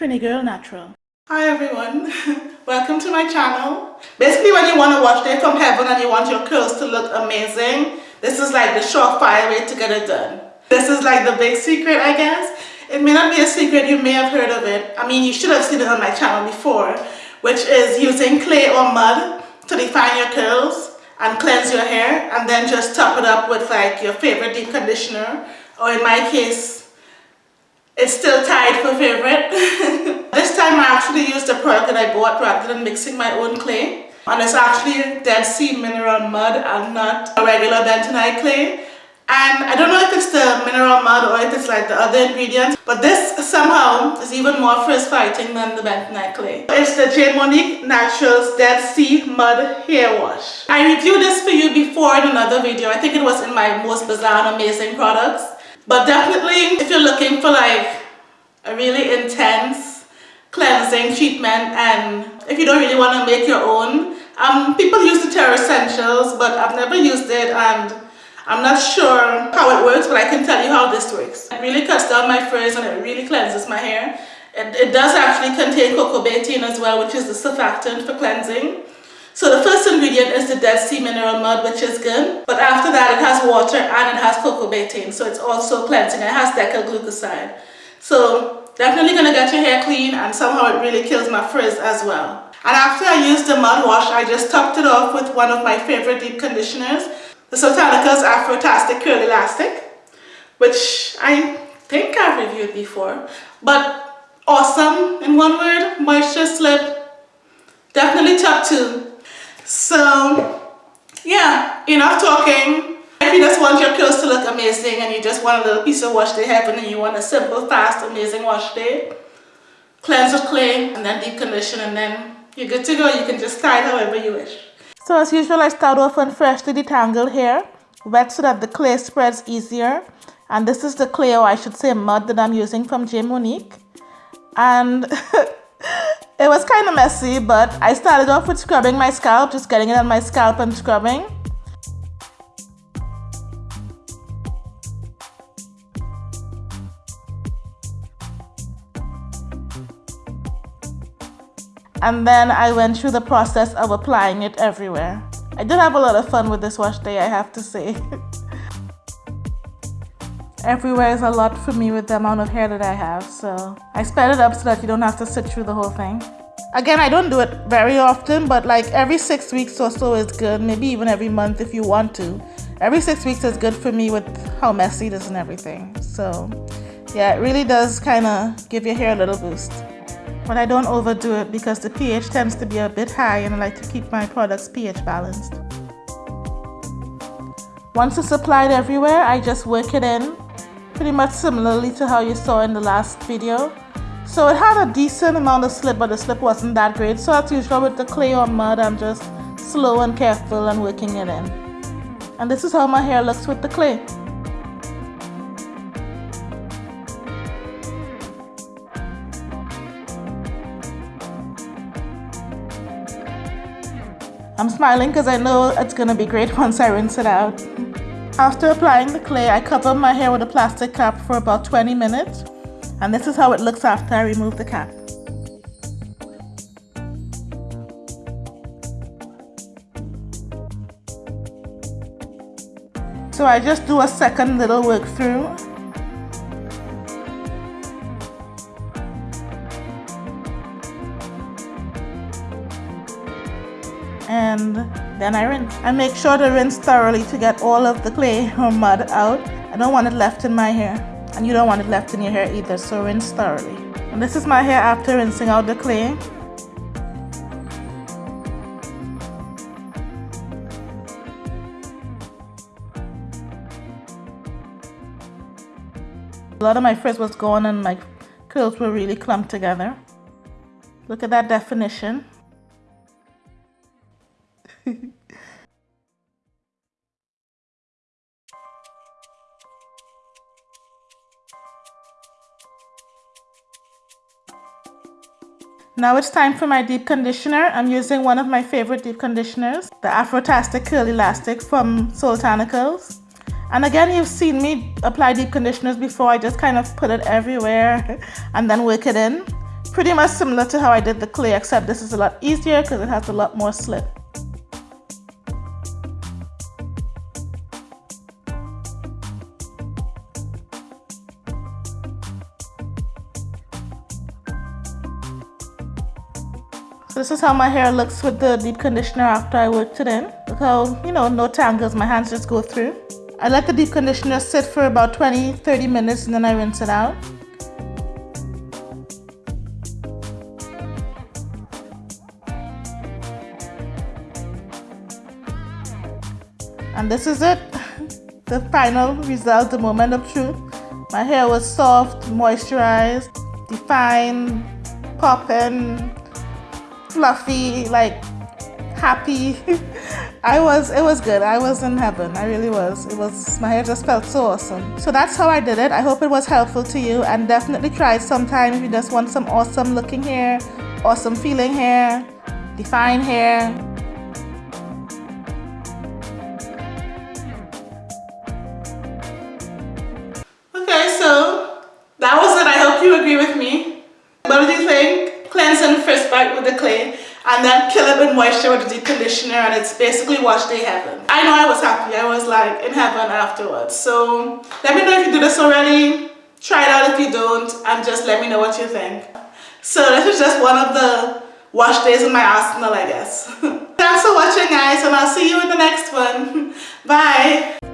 Trini Girl Natural. Hi everyone, welcome to my channel. Basically when you want to wash day from heaven and you want your curls to look amazing, this is like the surefire way to get it done. This is like the big secret I guess. It may not be a secret, you may have heard of it. I mean you should have seen it on my channel before, which is using clay or mud to define your curls and cleanse your hair and then just top it up with like your favorite deep conditioner or in my case it's still tied for favorite. this time I actually used a product that I bought rather than mixing my own clay and it's actually Dead Sea mineral mud and not a regular bentonite clay and I don't know if it's the mineral mud or if it's like the other ingredients but this somehow is even more frizz fighting than the bentonite clay. It's the J. Monique Naturals Dead Sea Mud Hair Wash. I reviewed this for you before in another video. I think it was in my most bizarre and amazing products. But definitely if you're looking for like a really intense cleansing treatment and if you don't really want to make your own um, people use the Terressentials but I've never used it and I'm not sure how it works, but I can tell you how this works. It really cuts down my frizz and it really cleanses my hair. It, it does actually contain coco betaine as well, which is the surfactant for cleansing. So the first ingredient is the Dead Sea Mineral Mud, which is good. But after that, it has water and it has coco betaine. So it's also cleansing. It has decylglucoside. So definitely going to get your hair clean and somehow it really kills my frizz as well. And after I used the mud wash, I just topped it off with one of my favorite deep conditioners the Soultanicals Afrotastic Curl Elastic, which I think I've reviewed before, but awesome in one word, moisture slip, definitely top two. So yeah, enough talking. If you just want your curls to look amazing and you just want a little piece of wash day heaven and you want a simple, fast, amazing wash day, cleanse with clay and then deep condition and then you're good to go. You can just style however you wish. So as usual, I start off on freshly detangled hair, wet so that the clay spreads easier. And this is the clay, or I should say mud, that I'm using from J. Monique. And it was kind of messy, but I started off with scrubbing my scalp, just getting it on my scalp and scrubbing. and then I went through the process of applying it everywhere. I did have a lot of fun with this wash day, I have to say. everywhere is a lot for me with the amount of hair that I have, so I sped it up so that you don't have to sit through the whole thing. Again, I don't do it very often, but like every six weeks or so is good, maybe even every month if you want to. Every six weeks is good for me with how messy it is and everything. So yeah, it really does kind of give your hair a little boost but I don't overdo it because the pH tends to be a bit high and I like to keep my products pH balanced. Once it's applied everywhere, I just work it in pretty much similarly to how you saw in the last video. So it had a decent amount of slip, but the slip wasn't that great. So as usual with the clay or mud, I'm just slow and careful and working it in. And this is how my hair looks with the clay. I'm smiling because I know it's going to be great once I rinse it out. After applying the clay, I cover my hair with a plastic cap for about 20 minutes. And this is how it looks after I remove the cap. So I just do a second little work through and then I rinse. I make sure to rinse thoroughly to get all of the clay or mud out. I don't want it left in my hair and you don't want it left in your hair either so rinse thoroughly. And this is my hair after rinsing out the clay. A lot of my frizz was gone and my curls were really clumped together. Look at that definition. Now it's time for my deep conditioner. I'm using one of my favorite deep conditioners, the Afrotastic Curl Elastic from Soultanicals. And again, you've seen me apply deep conditioners before. I just kind of put it everywhere and then work it in. Pretty much similar to how I did the clay, except this is a lot easier because it has a lot more slip. So this is how my hair looks with the deep conditioner after I worked it in. Look how, you know, no tangles, my hands just go through. I let the deep conditioner sit for about 20, 30 minutes and then I rinse it out. And this is it, the final result, the moment of truth. My hair was soft, moisturized, defined, popping, fluffy, like happy. I was, it was good. I was in heaven. I really was. It was, my hair just felt so awesome. So that's how I did it. I hope it was helpful to you and definitely try it sometime if you just want some awesome looking hair, awesome feeling hair, defined hair. Cleansing first bite with the clay and then kill it with moisture with the deep conditioner and it's basically wash day heaven. I know I was happy. I was like in heaven afterwards. So let me know if you do this already. Try it out if you don't and just let me know what you think. So this is just one of the wash days in my arsenal I guess. Thanks for watching guys and I'll see you in the next one. Bye.